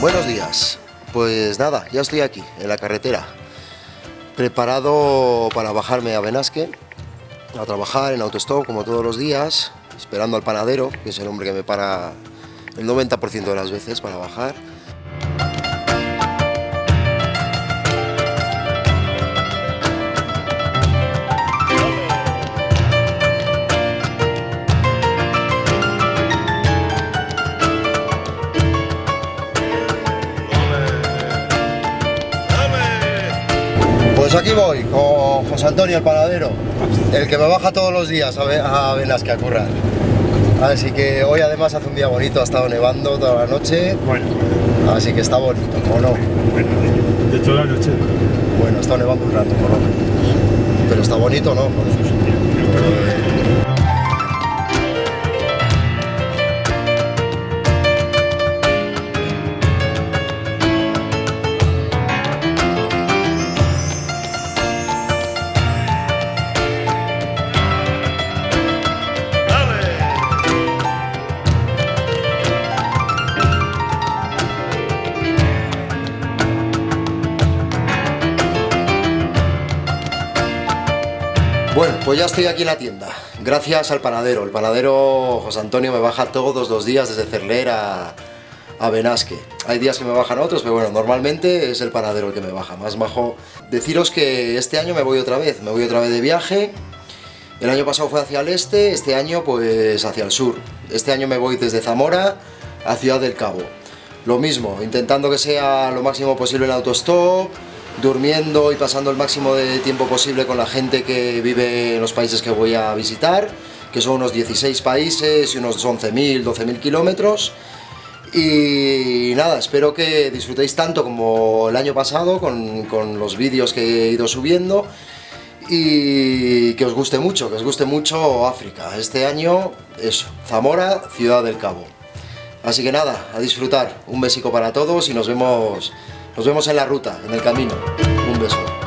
Buenos días. Pues nada, ya estoy aquí, en la carretera. Preparado para bajarme a Benasque, a trabajar en autostop como todos los días, esperando al panadero, que es el hombre que me para el 90% de las veces para bajar. Pues aquí voy, con José Antonio el panadero, el que me baja todos los días a, Ve- a currar. Así que hoy además hace un día bonito, ha estado nevando toda la noche, Bueno, así que está bonito, ¿o no? bueno, de, toda la noche. Bueno, está nevando un rato, por lo menos. Pero está bonito, ¿no? Bueno, pues ya estoy aquí en la tienda, gracias al panadero. El panadero José Antonio me baja todos los días desde Cerler a, a Benasque. Hay días que me bajan otros, pero bueno, normalmente es el panadero el que me baja. Más bajo. Deciros que este año me voy otra vez, me voy otra vez de viaje. El año pasado fue hacia el este, este año pues hacia el sur. Este año me voy desde Zamora a Ciudad del Cabo. Lo mismo, intentando que sea lo máximo posible el autostop, durmiendo y pasando el máximo de tiempo posible con la gente que vive en los países que voy a visitar, que son unos 16 países y unos 11.000, 12.000 kilómetros. Y nada, espero que disfrutéis tanto como el año pasado con, con los vídeos que he ido subiendo y que os guste mucho, que os guste mucho África. Este año, eso, Zamora, Ciudad del Cabo. Así que nada, a disfrutar. Un besico para todos y nos vemos, nos vemos en la ruta, en el camino. Un beso.